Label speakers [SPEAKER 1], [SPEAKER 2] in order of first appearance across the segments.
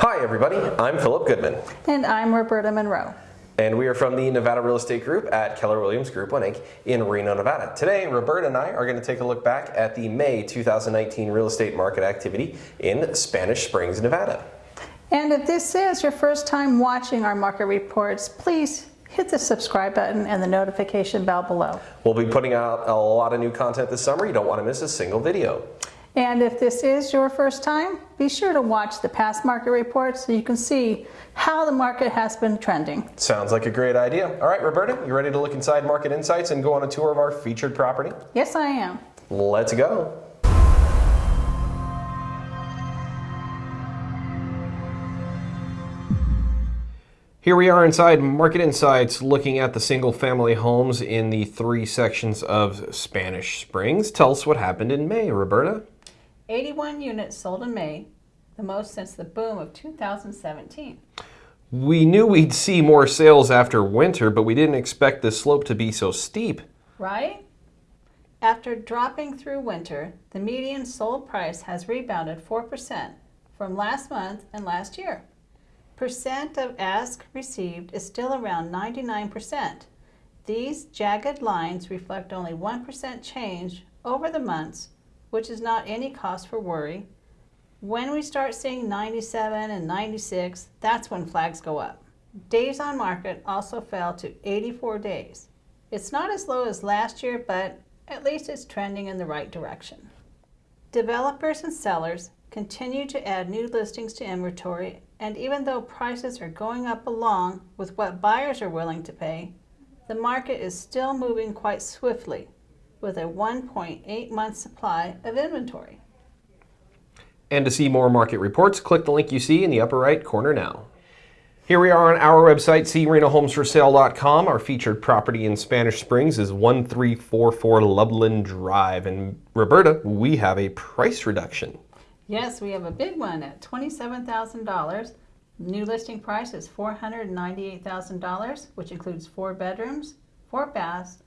[SPEAKER 1] Hi everybody, I'm Philip Goodman.
[SPEAKER 2] And I'm Roberta Monroe.
[SPEAKER 1] And we are from the Nevada Real Estate Group at Keller Williams Group 1 Inc. in Reno, Nevada. Today, Roberta and I are going to take a look back at the May 2019 real estate market activity in Spanish Springs, Nevada.
[SPEAKER 2] And if this is your first time watching our market reports, please hit the subscribe button and the notification bell below.
[SPEAKER 1] We'll be putting out a lot of new content this summer. You don't want to miss a single video.
[SPEAKER 2] And if this is your first time, be sure to watch the past market reports so you can see how the market has been trending.
[SPEAKER 1] Sounds like a great idea. All right, Roberta, you ready to look inside Market Insights and go on a tour of our featured property?
[SPEAKER 2] Yes, I am.
[SPEAKER 1] Let's go. Here we are inside Market Insights looking at the single family homes in the three sections of Spanish Springs. Tell us what happened in May, Roberta.
[SPEAKER 2] 81 units sold in May, the most since the boom of 2017.
[SPEAKER 1] We knew we'd see more sales after winter, but we didn't expect the slope to be so steep.
[SPEAKER 2] Right? After dropping through winter, the median sold price has rebounded 4% from last month and last year. Percent of ask received is still around 99%. These jagged lines reflect only 1% change over the months which is not any cause for worry. When we start seeing 97 and 96, that's when flags go up. Days on market also fell to 84 days. It's not as low as last year, but at least it's trending in the right direction. Developers and sellers continue to add new listings to inventory, and even though prices are going up along with what buyers are willing to pay, the market is still moving quite swiftly with a 1.8 month supply of inventory.
[SPEAKER 1] And to see more market reports, click the link you see in the upper right corner now. Here we are on our website, crenohomesforsale.com. Our featured property in Spanish Springs is 1344 Lublin Drive. And Roberta, we have a price reduction.
[SPEAKER 2] Yes, we have a big one at $27,000. New listing price is $498,000, which includes four bedrooms, four baths,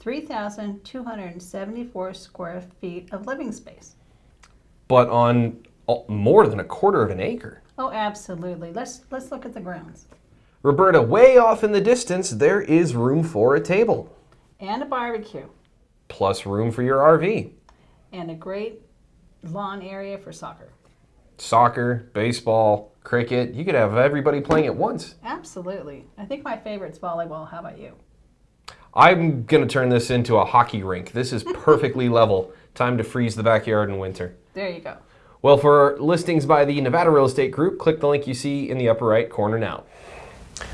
[SPEAKER 2] 3,274 square feet of living space.
[SPEAKER 1] But on uh, more than a quarter of an acre.
[SPEAKER 2] Oh, absolutely. Let's, let's look at the grounds.
[SPEAKER 1] Roberta, way off in the distance, there is room for a table.
[SPEAKER 2] And a barbecue.
[SPEAKER 1] Plus room for your RV.
[SPEAKER 2] And a great lawn area for soccer.
[SPEAKER 1] Soccer, baseball, cricket. You could have everybody playing at once.
[SPEAKER 2] Absolutely. I think my favorite's volleyball. How about you?
[SPEAKER 1] I'm going to turn this into a hockey rink. This is perfectly level. Time to freeze the backyard in winter.
[SPEAKER 2] There you go.
[SPEAKER 1] Well, for listings by the Nevada Real Estate Group, click the link you see in the upper right corner now.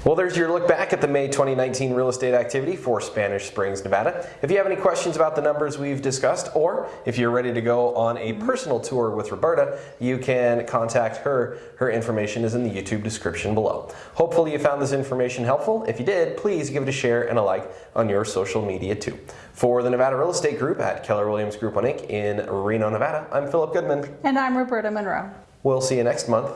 [SPEAKER 1] Well, there's your look back at the May 2019 real estate activity for Spanish Springs, Nevada. If you have any questions about the numbers we've discussed, or if you're ready to go on a personal tour with Roberta, you can contact her. Her information is in the YouTube description below. Hopefully you found this information helpful. If you did, please give it a share and a like on your social media too. For the Nevada Real Estate Group at Keller Williams Group 1 Inc. in Reno, Nevada, I'm Philip Goodman.
[SPEAKER 2] And I'm Roberta Monroe.
[SPEAKER 1] We'll see you next month.